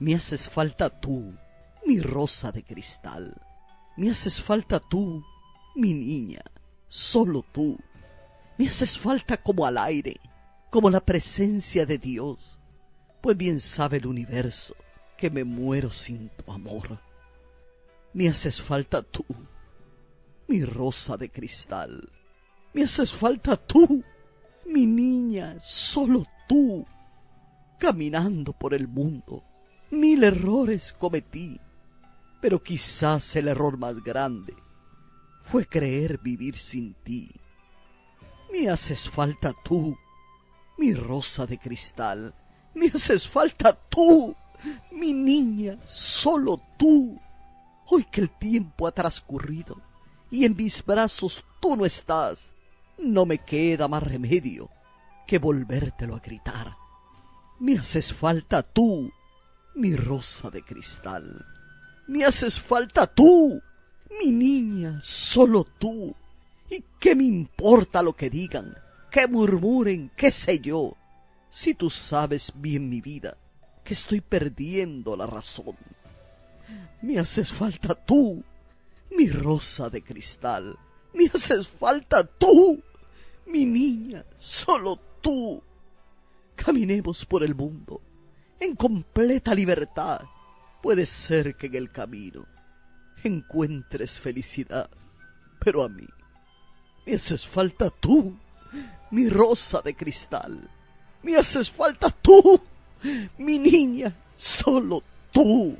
Me haces falta tú, mi rosa de cristal. Me haces falta tú, mi niña, solo tú. Me haces falta como al aire, como la presencia de Dios. Pues bien sabe el universo que me muero sin tu amor. Me haces falta tú, mi rosa de cristal. Me haces falta tú, mi niña, solo tú. Caminando por el mundo, mil errores cometí, pero quizás el error más grande fue creer vivir sin ti. Me haces falta tú, mi rosa de cristal. Me haces falta tú, mi niña, solo tú. Hoy que el tiempo ha transcurrido y en mis brazos tú no estás, no me queda más remedio que volvértelo a gritar. Me haces falta tú, mi rosa de cristal. Me haces falta tú, mi niña, solo tú. ¿Y qué me importa lo que digan, que murmuren, qué sé yo? Si tú sabes bien mi vida, que estoy perdiendo la razón. Me haces falta tú, mi rosa de cristal. Me haces falta tú, mi niña, solo tú. Caminemos por el mundo en completa libertad. Puede ser que en el camino encuentres felicidad, pero a mí me haces falta tú, mi rosa de cristal. Me haces falta tú, mi niña, solo tú.